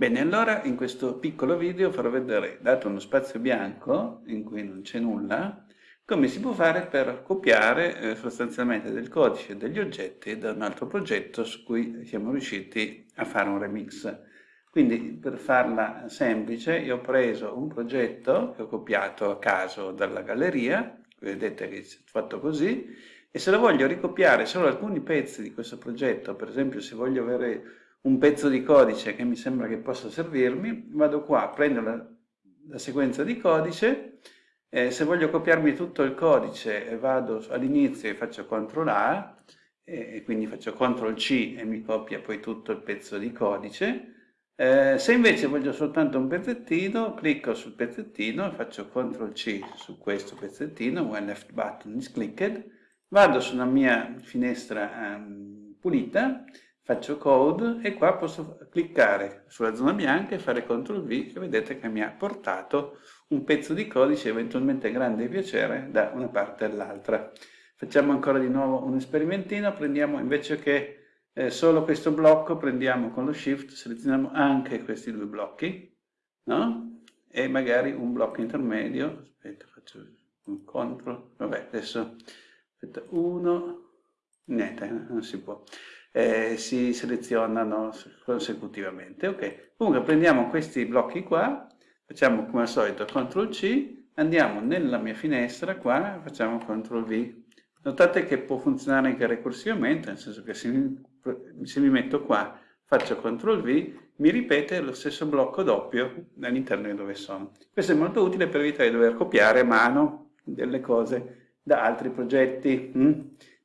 Bene, allora in questo piccolo video farò vedere, dato uno spazio bianco in cui non c'è nulla, come si può fare per copiare eh, sostanzialmente del codice degli oggetti da un altro progetto su cui siamo riusciti a fare un remix. Quindi per farla semplice io ho preso un progetto che ho copiato a caso dalla galleria, vedete che è fatto così, e se lo voglio ricopiare solo alcuni pezzi di questo progetto, per esempio se voglio avere un pezzo di codice che mi sembra che possa servirmi, vado qua, prendo la, la sequenza di codice, eh, se voglio copiarmi tutto il codice vado all'inizio e faccio CTRL A, e quindi faccio CTRL C e mi copia poi tutto il pezzo di codice. Eh, se invece voglio soltanto un pezzettino, clicco sul pezzettino e faccio CTRL C su questo pezzettino, when left button is clicked, vado sulla mia finestra um, pulita, faccio code e qua posso cliccare sulla zona bianca e fare CTRL V e vedete che mi ha portato un pezzo di codice eventualmente grande piacere da una parte all'altra. Facciamo ancora di nuovo un esperimentino, prendiamo invece che eh, solo questo blocco, prendiamo con lo shift, selezioniamo anche questi due blocchi, no? E magari un blocco intermedio, aspetta, faccio un CTRL, vabbè, adesso, aspetta, uno, niente, non si può eh, si selezionano consecutivamente. Ok, comunque prendiamo questi blocchi qua, facciamo come al solito CTRL C, andiamo nella mia finestra qua, facciamo CTRL V. Notate che può funzionare anche ricursivamente, nel senso che se mi, se mi metto qua, faccio CTRL V, mi ripete lo stesso blocco doppio all'interno di dove sono. Questo è molto utile per evitare di dover copiare a mano delle cose da altri progetti. Mm?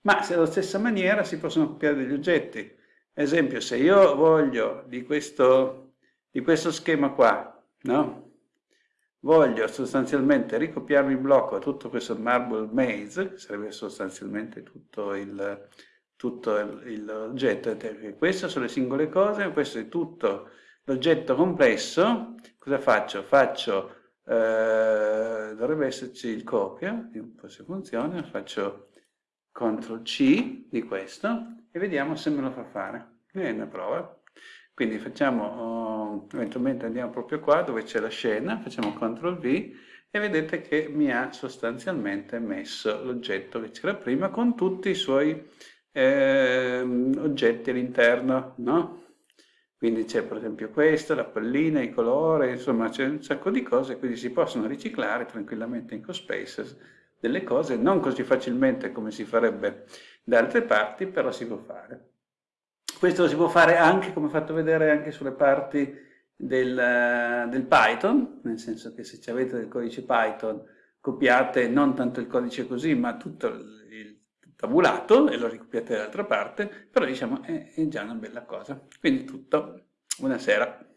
Ma se alla stessa maniera si possono copiare degli oggetti. Ad esempio, se io voglio di questo, di questo schema qua, no? voglio sostanzialmente ricopiarmi il blocco tutto questo marble maze, che sarebbe sostanzialmente tutto il, tutto l'oggetto, queste sono le singole cose, questo è tutto l'oggetto complesso, cosa faccio? Faccio, eh, dovrebbe esserci il copia, vediamo un po' se funziona, faccio CTRL C di questo e vediamo se me lo fa fare. È una prova. Quindi facciamo, uh, eventualmente andiamo proprio qua dove c'è la scena, facciamo CTRL V e vedete che mi ha sostanzialmente messo l'oggetto che c'era prima con tutti i suoi eh, oggetti all'interno, no? Quindi c'è per esempio questo, la pallina, i colori, insomma c'è un sacco di cose, quindi si possono riciclare tranquillamente in CoSpaces delle cose, non così facilmente come si farebbe da altre parti, però si può fare. Questo si può fare anche, come ho fatto vedere, anche sulle parti del, del Python, nel senso che se avete del codice Python copiate non tanto il codice così, ma tutto il tabulato e lo ricopiate dall'altra parte, però diciamo è, è già una bella cosa. Quindi tutto, buonasera.